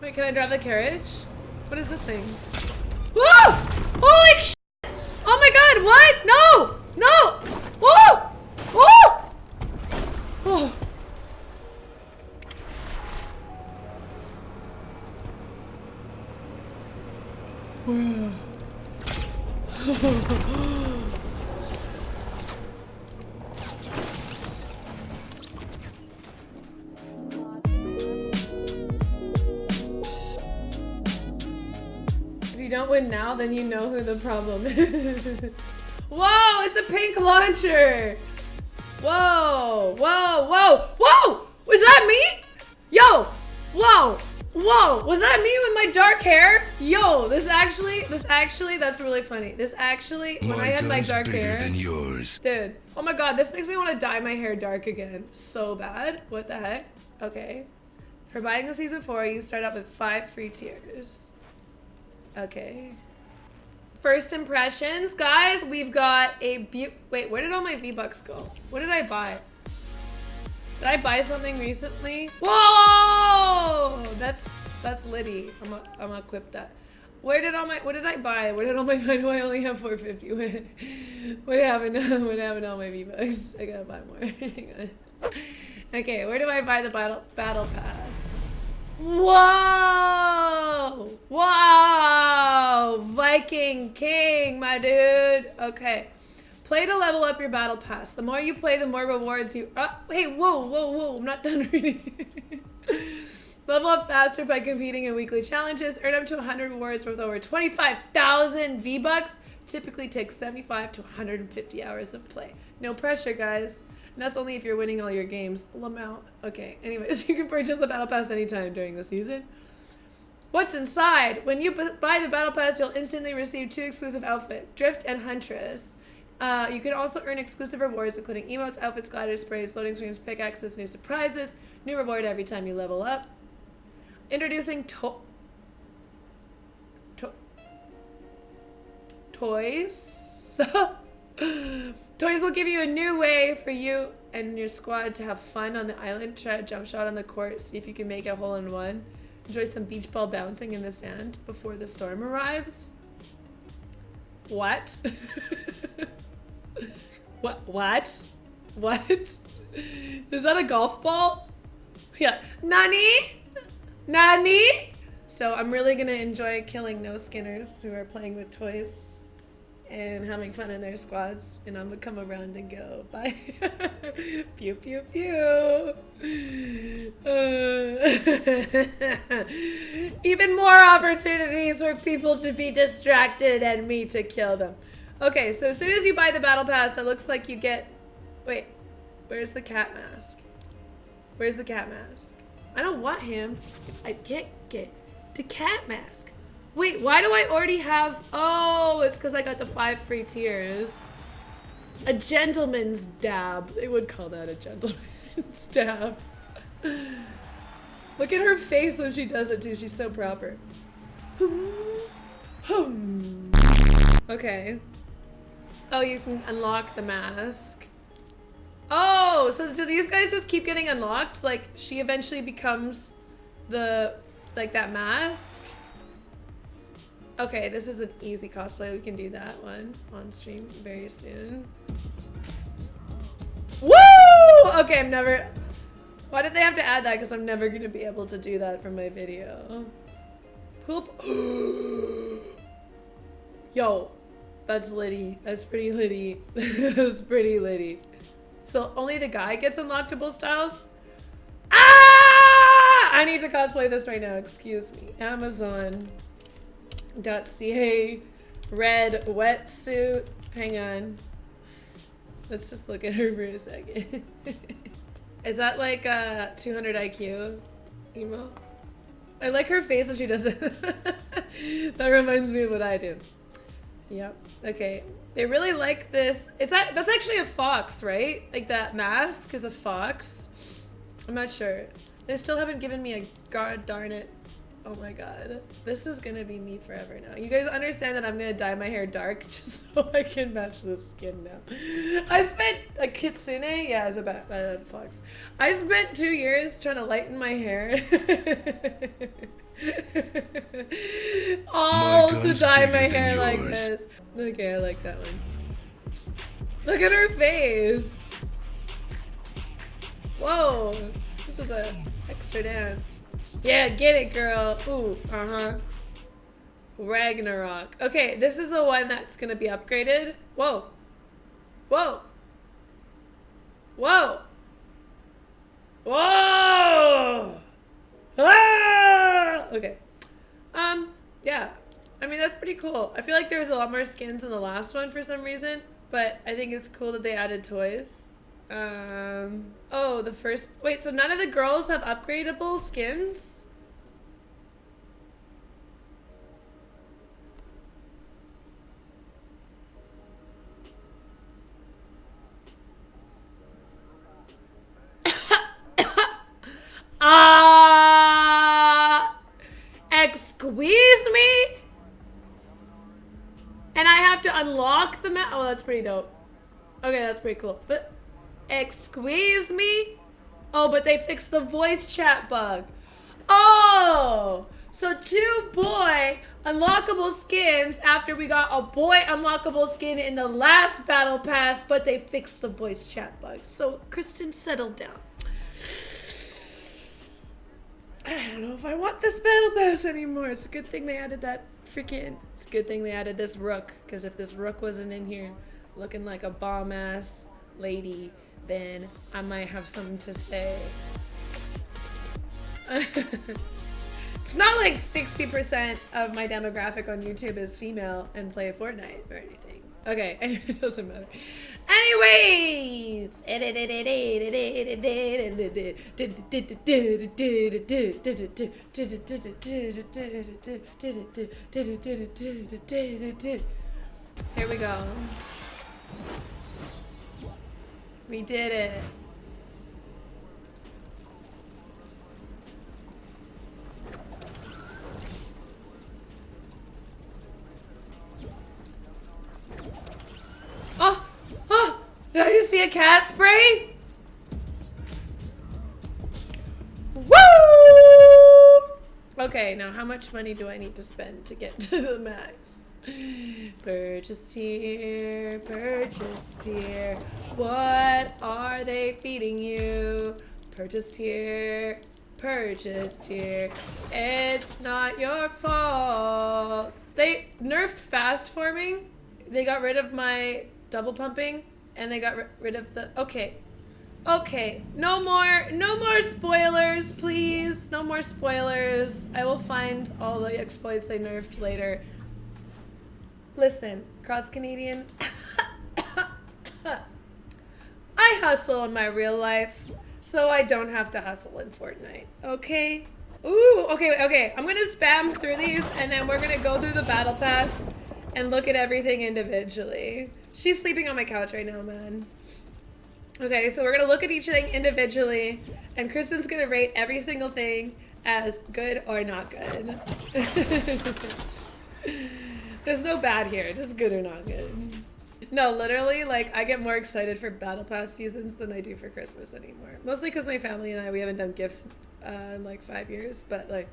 Wait, can I drive the carriage? What is this thing? Whoa! Holy now, then you know who the problem is. Whoa, it's a pink launcher. Whoa, whoa, whoa, whoa! Was that me? Yo, whoa, whoa, was that me with my dark hair? Yo, this actually, this actually, that's really funny. This actually, when I had my dark hair. than yours. Dude, oh my god, this makes me want to dye my hair dark again. So bad. What the heck? Okay. For buying the season 4, you start out with 5 free tiers. Okay. First impressions, guys, we've got a beau- Wait, where did all my V-Bucks go? What did I buy? Did I buy something recently? Whoa! That's that's Liddy. I'm gonna I'm gonna equip that. Where did all my what did I buy? Where did all my why do I only have 450? What, what happened? What happened to all my V-Bucks? I gotta buy more. Okay, where do I buy the battle battle pass? Whoa! Whoa! Viking King, my dude. Okay. Play to level up your battle pass. The more you play, the more rewards you. Uh, hey, whoa, whoa, whoa! I'm not done reading. level up faster by competing in weekly challenges. Earn up to 100 rewards worth over 25,000 V bucks. Typically takes 75 to 150 hours of play. No pressure, guys. And that's only if you're winning all your games. Lamau. Okay. Anyways, you can purchase the battle pass anytime during the season. What's inside? When you buy the battle pass, you'll instantly receive two exclusive outfits, Drift and Huntress. Uh, you can also earn exclusive rewards, including emotes, outfits, gliders, sprays, loading screens, pickaxes, new surprises, new reward every time you level up. Introducing to- to- toys. toys will give you a new way for you and your squad to have fun on the island. Try a jump shot on the court, see if you can make a hole in one. Enjoy some beach ball bouncing in the sand before the storm arrives. What? what? What? What? Is that a golf ball? Yeah. Nani? Nani? So I'm really gonna enjoy killing no skinners who are playing with toys and having fun in their squads. And I'm gonna come around and go bye. pew pew pew. Uh, even more opportunities for people to be distracted and me to kill them. Okay, so as soon as you buy the battle pass, it looks like you get. Wait, where's the cat mask? Where's the cat mask? I don't want him. I can't get the cat mask. Wait, why do I already have... Oh, it's because I got the five free tiers. A gentleman's dab. They would call that a gentleman's dab. Look at her face when she does it too. She's so proper. Hmm. Okay. Oh, you can unlock the mask. Oh, so do these guys just keep getting unlocked? Like, she eventually becomes the, like, that mask? Okay, this is an easy cosplay. We can do that one on stream very soon. Woo! Okay, I'm never... Why did they have to add that? Because I'm never going to be able to do that for my video. Poop. Yo, that's Liddy. That's pretty Liddy. that's pretty Liddy. So only the guy gets unlockable styles? Ah! I need to cosplay this right now. Excuse me. Amazon.ca red wetsuit. Hang on. Let's just look at her for a second. Is that like a 200 IQ emo? I like her face when she does it. that reminds me of what I do. Yep. Okay. They really like this. It's a, that's actually a fox, right? Like that mask is a fox. I'm not sure. They still haven't given me a god darn it. Oh my god. This is gonna be me forever now. You guys understand that I'm gonna dye my hair dark just so I can match the skin now. I spent a kitsune, yeah, as a bat, uh, fox. I spent two years trying to lighten my hair. All to dye my hair like this. Okay, I like that one. Look at her face. Whoa, this is a extra dance. Yeah, get it, girl. Ooh, uh-huh. Ragnarok. Okay, this is the one that's gonna be upgraded. Whoa. Whoa. Whoa. Whoa. Ah! Okay. Um, yeah. I mean, that's pretty cool. I feel like there's a lot more skins in the last one for some reason, but I think it's cool that they added toys. Um, oh, the first, wait, so none of the girls have upgradable skins? Ah, uh, excuse me? And I have to unlock the map. Oh, that's pretty dope. Okay, that's pretty cool. But, excuse me? Oh, but they fixed the voice chat bug. Oh, so two boy unlockable skins after we got a boy unlockable skin in the last battle pass, but they fixed the voice chat bug. So Kristen, settled down. I don't know if I want this battle pass anymore. It's a good thing they added that freaking. It's a good thing they added this rook. Because if this rook wasn't in here looking like a bomb ass lady, then I might have something to say. it's not like 60% of my demographic on YouTube is female and play Fortnite or anything. Okay, it doesn't matter. Anyways, here we go. We did it. Oh! Oh! Did I just see a cat spray? Woo! Okay, now how much money do I need to spend to get to the max? Purchase here, purchase here. What are they feeding you? Purchased here, purchased here. It's not your fault. They nerfed fast forming. They got rid of my double pumping and they got rid of the okay okay no more no more spoilers please no more spoilers i will find all the exploits they nerfed later listen cross canadian i hustle in my real life so i don't have to hustle in fortnite okay Ooh, okay, okay. I'm gonna spam through these and then we're gonna go through the battle pass and look at everything individually. She's sleeping on my couch right now, man. Okay, so we're gonna look at each thing individually, and Kristen's gonna rate every single thing as good or not good. There's no bad here, just good or not good. No, literally, like, I get more excited for Battle Pass seasons than I do for Christmas anymore. Mostly because my family and I, we haven't done gifts uh, in like five years, but like,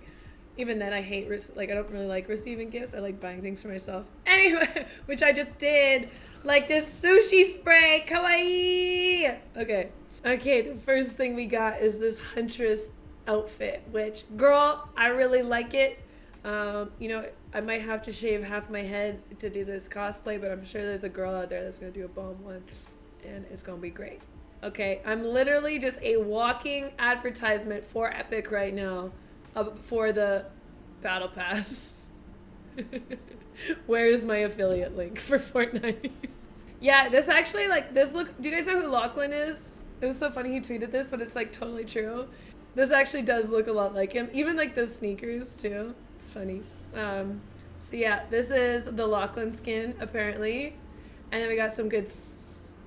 even then I hate, like, I don't really like receiving gifts. I like buying things for myself. Anyway, which I just did. Like this sushi spray, kawaii! Okay. Okay, the first thing we got is this Huntress outfit, which, girl, I really like it. Um, you know, I might have to shave half my head to do this cosplay, but I'm sure there's a girl out there that's gonna do a bomb one, and it's gonna be great. Okay, I'm literally just a walking advertisement for Epic right now uh, for the Battle Pass. Where is my affiliate link for Fortnite? Yeah, this actually, like, this look, do you guys know who Lachlan is? It was so funny he tweeted this, but it's, like, totally true. This actually does look a lot like him. Even, like, those sneakers, too. It's funny. Um, so, yeah, this is the Lachlan skin, apparently. And then we got some good...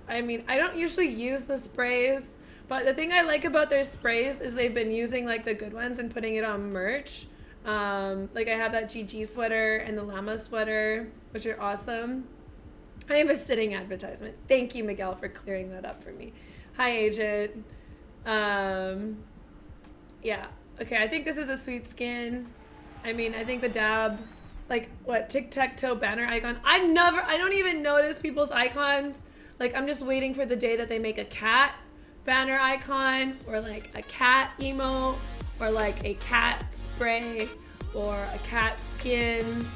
I mean, I don't usually use the sprays, but the thing I like about their sprays is they've been using, like, the good ones and putting it on merch. Um, like, I have that GG sweater and the llama sweater, which are awesome. I am a sitting advertisement. Thank you, Miguel, for clearing that up for me. Hi, agent. Um, yeah. Okay, I think this is a sweet skin. I mean, I think the dab like what tic-tac-toe banner icon. I never I don't even notice people's icons. Like I'm just waiting for the day that they make a cat banner icon or like a cat emo or like a cat spray or a cat skin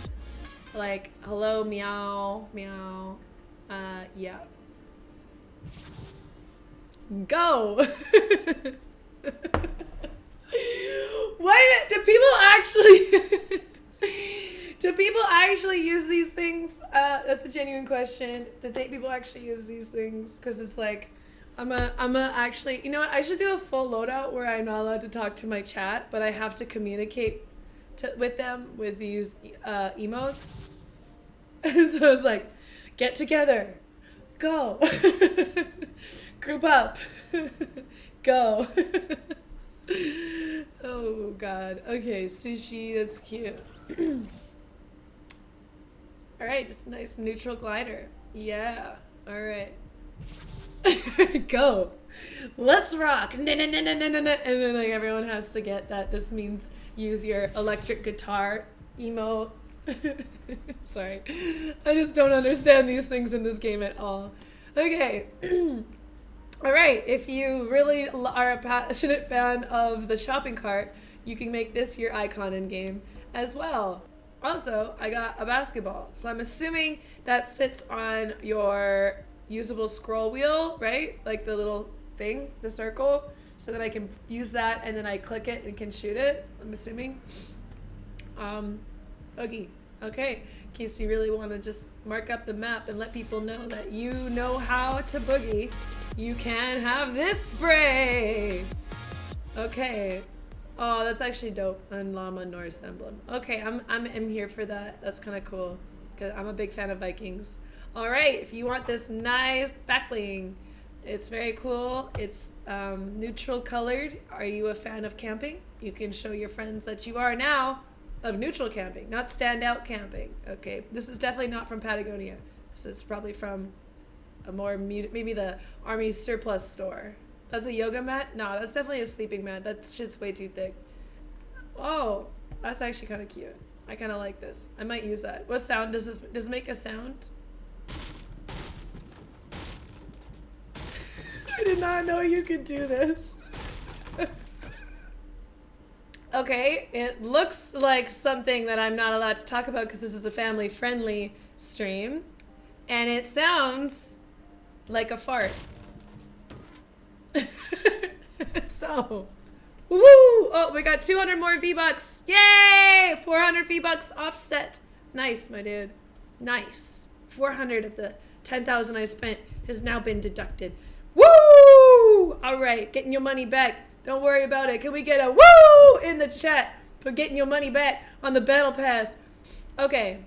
like hello meow meow uh yeah go what do people actually do people actually use these things uh that's a genuine question they people actually use these things because it's like I'm a, I'm a actually, you know what? I should do a full loadout where I'm not allowed to talk to my chat, but I have to communicate to, with them with these uh, emotes. so it's like, get together, go, group up, go. God. Okay, sushi. That's cute. All right, just nice neutral glider. Yeah. All right. Go. Let's rock. And then like everyone has to get that this means use your electric guitar emo. Sorry. I just don't understand these things in this game at all. Okay. all right. If you really are a passionate fan of the shopping cart, you can make this your icon in game as well. Also, I got a basketball. So I'm assuming that sits on your usable scroll wheel, right? Like the little thing, the circle, so that I can use that and then I click it and can shoot it, I'm assuming. Um, Oogie. Okay, in case you really want to just mark up the map and let people know that you know how to boogie, you can have this spray. Okay. Oh, that's actually dope on Llama Norse emblem. Okay, I'm, I'm, I'm here for that. That's kind of cool. Cause I'm a big fan of Vikings. All right, if you want this nice backbling, it's very cool. It's um, neutral colored. Are you a fan of camping? You can show your friends that you are now of neutral camping, not standout camping. Okay, this is definitely not from Patagonia. This is probably from a more maybe the army surplus store. That's a yoga mat? No, that's definitely a sleeping mat. That shit's way too thick. Oh, that's actually kind of cute. I kind of like this. I might use that. What sound does this, does it make a sound? I did not know you could do this. okay, it looks like something that I'm not allowed to talk about because this is a family friendly stream. And it sounds like a fart. So, woo! Oh, we got 200 more V-Bucks. Yay! 400 V-Bucks offset. Nice, my dude. Nice. 400 of the 10,000 I spent has now been deducted. Woo! All right, getting your money back. Don't worry about it. Can we get a woo in the chat for getting your money back on the battle pass? Okay.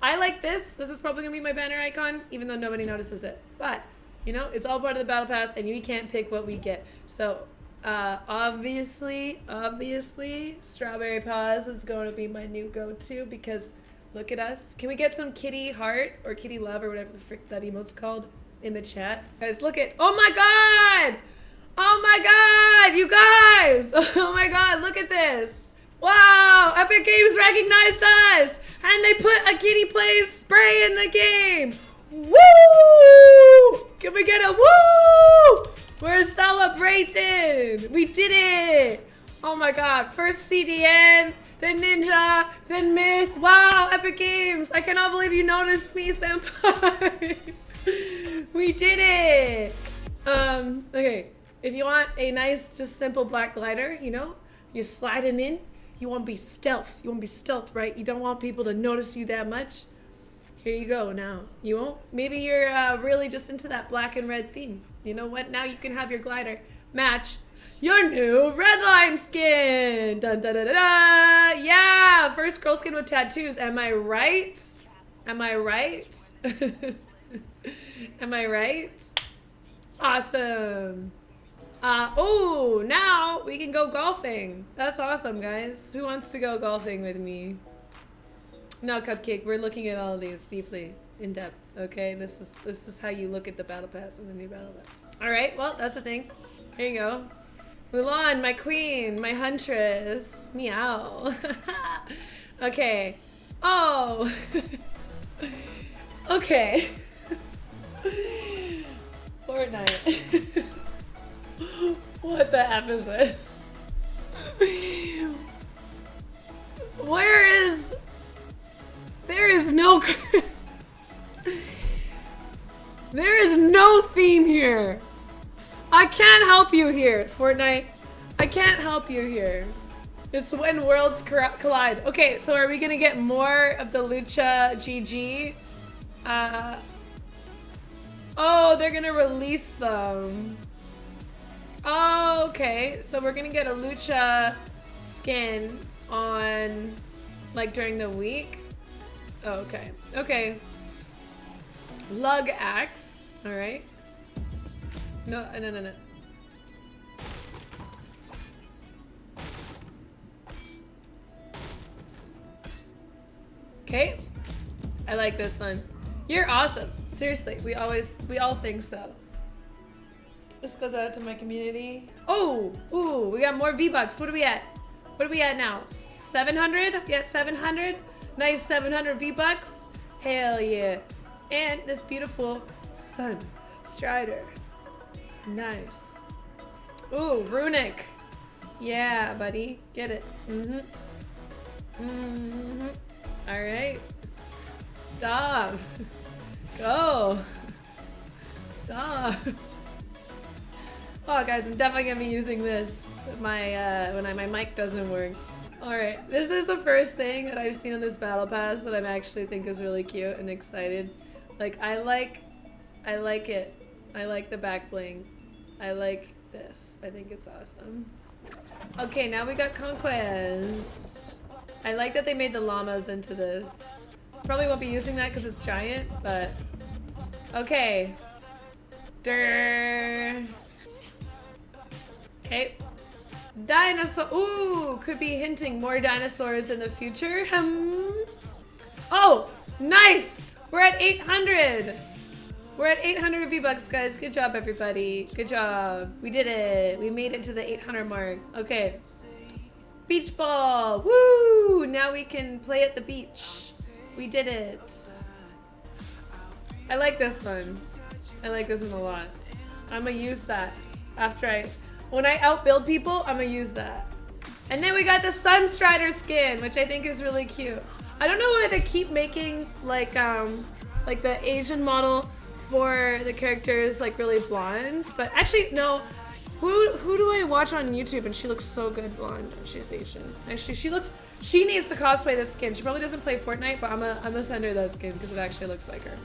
I like this. This is probably going to be my banner icon, even though nobody notices it. But, you know, it's all part of the battle pass, and we can't pick what we get. So, uh, obviously, obviously, Strawberry Paws is going to be my new go-to because look at us. Can we get some kitty heart or kitty love or whatever the frick that emote's called? in the chat. Guys, look at, oh my God! Oh my God, you guys! Oh my God, look at this. Wow, Epic Games recognized us! And they put a Kitty Plays spray in the game! Woo! Can we get a woo? We're celebrating! We did it! Oh my god, first CDN, then Ninja, then Myth. Wow, Epic Games! I cannot believe you noticed me, Senpai! we did it! Um, okay. If you want a nice, just simple black glider, you know, you're sliding in, you want to be stealth. You want to be stealth, right? You don't want people to notice you that much. Here you go now. You won't? Maybe you're uh, really just into that black and red theme. You know what? Now you can have your glider match your new redline skin. Dun, dun, dun, dun, dun. Yeah, first girl skin with tattoos. Am I right? Am I right? Am I right? Awesome. Uh, oh, now we can go golfing. That's awesome, guys. Who wants to go golfing with me? No, Cupcake, we're looking at all of these deeply, in depth, okay? This is this is how you look at the Battle Pass and the new Battle Pass. Alright, well, that's the thing. Here you go. Mulan, my queen, my huntress. Meow. okay, Oh. okay. Fortnite. what the F is it? Where is... There is no... there is no theme here. I can't help you here, Fortnite. I can't help you here. It's when worlds collide. Okay, so are we gonna get more of the Lucha GG? Uh, oh, they're gonna release them. Oh, okay. So we're gonna get a Lucha skin on, like, during the week? Oh, okay. Okay. Lug axe. Alright. No, uh, no, no, no. Okay. I like this one. You're awesome. Seriously, we always, we all think so. This goes out to my community. Oh, ooh, we got more V-Bucks. What are we at? What are we at now? 700? We at 700? Nice 700 V-Bucks. Hell yeah. And this beautiful Sun Strider. Nice. Ooh, Runic. Yeah, buddy. Get it. Mm-hmm. Mm-hmm. All right. Stop. Go. Stop. Oh, guys, I'm definitely gonna be using this my uh, when I, my mic doesn't work. All right, this is the first thing that I've seen on this battle pass that I actually think is really cute and excited. Like, I like, I like it. I like the back bling. I like this. I think it's awesome. Okay, now we got Conquest. I like that they made the llamas into this. Probably won't be using that because it's giant, but... Okay. Durr. Okay. Dinosaur. Ooh, could be hinting more dinosaurs in the future. Hmm. Oh, nice. We're at 800. We're at 800 V-Bucks, guys. Good job, everybody. Good job. We did it. We made it to the 800 mark. Okay. Beach ball! Woo! Now we can play at the beach. We did it. I like this one. I like this one a lot. I'm gonna use that after I... When I outbuild people, I'm gonna use that. And then we got the Sunstrider skin, which I think is really cute. I don't know why they keep making like um like the Asian model for the characters like really blonde, but actually no, who who do I watch on YouTube and she looks so good blonde? She's Asian. Actually, she looks. She needs to cosplay this skin. She probably doesn't play Fortnite, but I'm gonna I'm gonna send her that skin because it actually looks like her.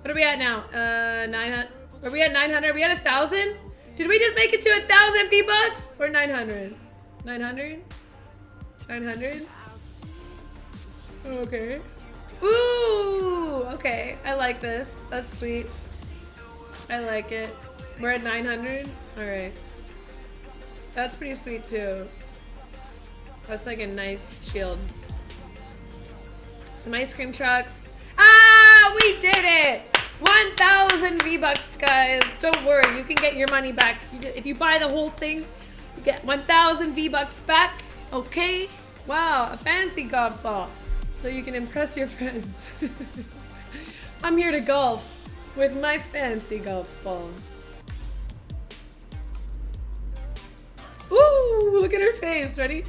What are we at now? Uh, 900. Are we at 900? Are we at a thousand? Did we just make it to a thousand V bucks or 900? 900? 900? Okay. Ooh, okay. I like this. That's sweet. I like it. We're at 900? Alright. That's pretty sweet too. That's like a nice shield. Some ice cream trucks. Ah, we did it! 1,000 V-Bucks, guys. Don't worry, you can get your money back. If you buy the whole thing, you get 1,000 V-Bucks back. Okay? Wow, a fancy golf ball. So you can impress your friends. I'm here to golf with my fancy golf ball. Ooh, look at her face. Ready?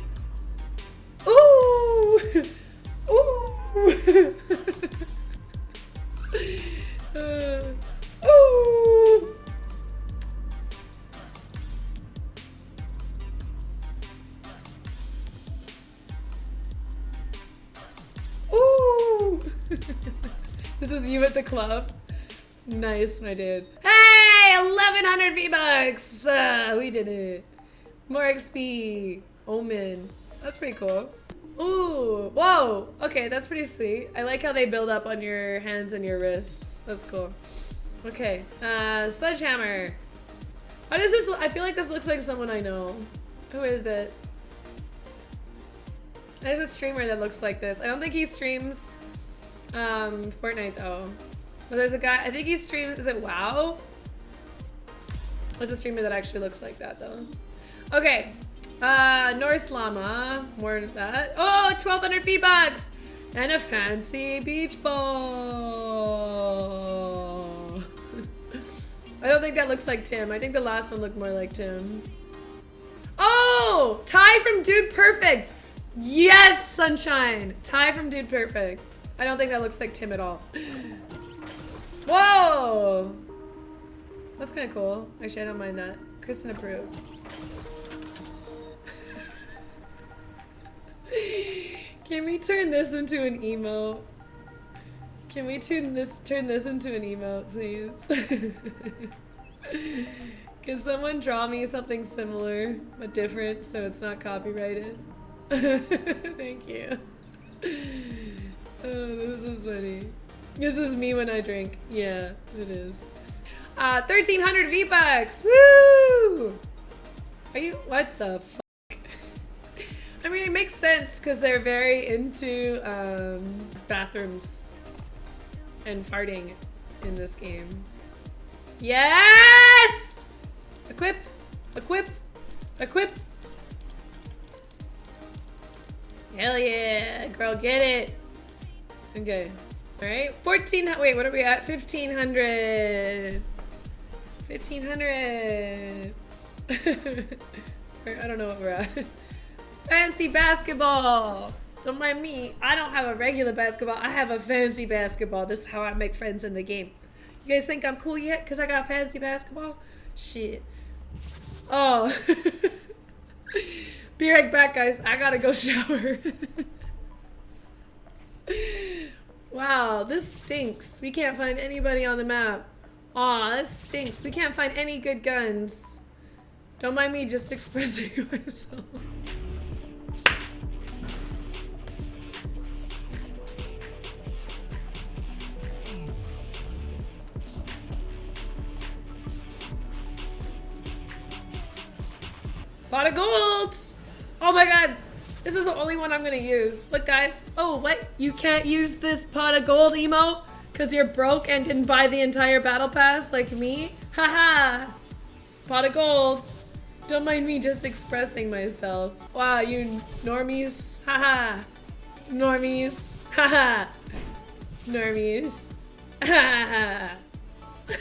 Ooh! Ooh! at the club. Nice, my dude. Hey! 1100 V-Bucks! Uh, we did it. More XP. Omen. That's pretty cool. Ooh, whoa. Okay, that's pretty sweet. I like how they build up on your hands and your wrists. That's cool. Okay, uh, Sledgehammer. Why does this, I feel like this looks like someone I know. Who is it? There's a streamer that looks like this. I don't think he streams um, Fortnite though. But there's a guy, I think he streams, is it WoW? There's a streamer that actually looks like that though. Okay. Uh, Norse Llama. More of that. Oh, 1200 V-Bucks. And a fancy beach ball. I don't think that looks like Tim. I think the last one looked more like Tim. Oh! Ty from Dude Perfect! Yes, Sunshine! Ty from Dude Perfect. I don't think that looks like Tim at all. Whoa! That's kind of cool. Actually, I don't mind that. Kristen approved. Can we turn this into an emo? Can we turn this turn this into an emo, please? Can someone draw me something similar but different so it's not copyrighted? Thank you. Oh, this is funny. This is me when I drink. Yeah, it is. Uh, 1300 V-Bucks! Woo! Are you- what the I mean, it makes sense because they're very into um, bathrooms and farting in this game. Yes! Equip! Equip! Equip! Hell yeah! Girl, get it! Okay. Alright. 14. Wait, what are we at? 1500. 1500. I don't know what we're at. Fancy basketball. Don't mind me. I don't have a regular basketball. I have a fancy basketball. This is how I make friends in the game. You guys think I'm cool yet? Because I got fancy basketball? Shit. Oh. Be right back, guys. I gotta go shower. Wow, this stinks. We can't find anybody on the map. Aw, this stinks. We can't find any good guns. Don't mind me just expressing myself. Pot of gold! Oh my god! This is the only one I'm gonna use. Look guys. Oh, what? You can't use this pot of gold emo? Cause you're broke and didn't buy the entire battle pass like me? Haha! Pot of gold. Don't mind me just expressing myself. Wow, you normies. Haha. normies. Haha. normies. Haha.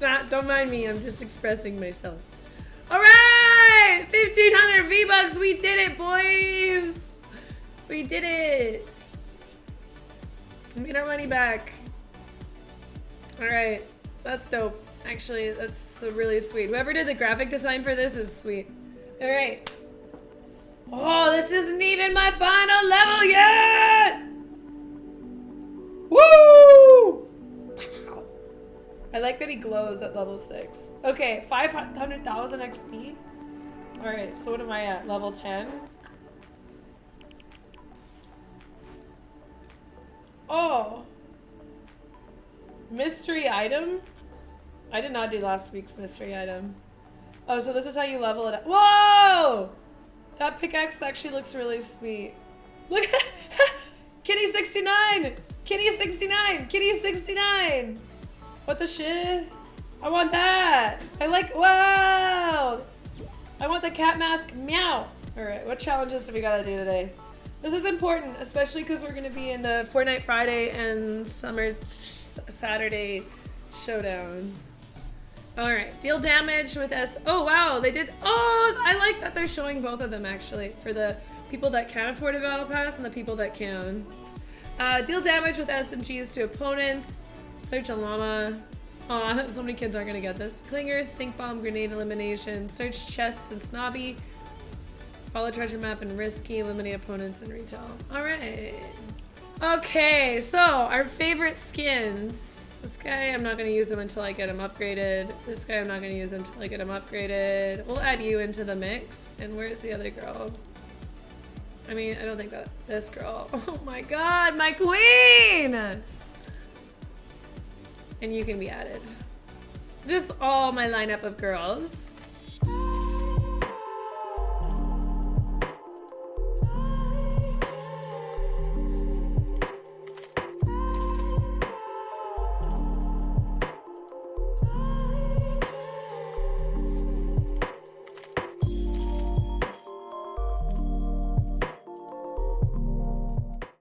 Not, don't mind me, I'm just expressing myself. Alright! 1500 V-Bucks, we did it, boys! We did it! We made our money back. Alright, that's dope. Actually, that's really sweet. Whoever did the graphic design for this is sweet. Alright. Oh, this isn't even my final level yet! Woo! Wow. I like that he glows at level 6. Okay, 500,000 XP. Alright, so what am I at? Level 10? Oh! Mystery item? I did not do last week's mystery item. Oh, so this is how you level it up. Whoa! That pickaxe actually looks really sweet. Look at Kitty 69! Kitty 69! Kitty 69! What the shit? I want that! I like- wow! I want the cat mask, meow! Alright, what challenges do we gotta do today? This is important, especially because we're gonna be in the Fortnite Friday and Summer Saturday showdown. Alright, deal damage with S- oh wow, they did- oh, I like that they're showing both of them actually, for the people that can afford a battle pass and the people that can. Uh, deal damage with SMGs to opponents, Search a llama. Aw, so many kids aren't gonna get this. Clingers, stink bomb, grenade elimination, search chests and snobby. Follow treasure map and risky, eliminate opponents and retail. Alright. Okay, so our favorite skins. This guy, I'm not gonna use him until I get him upgraded. This guy, I'm not gonna use until I get him upgraded. We'll add you into the mix. And where's the other girl? I mean, I don't think that this girl. Oh my god, my queen! And you can be added. Just all my lineup of girls.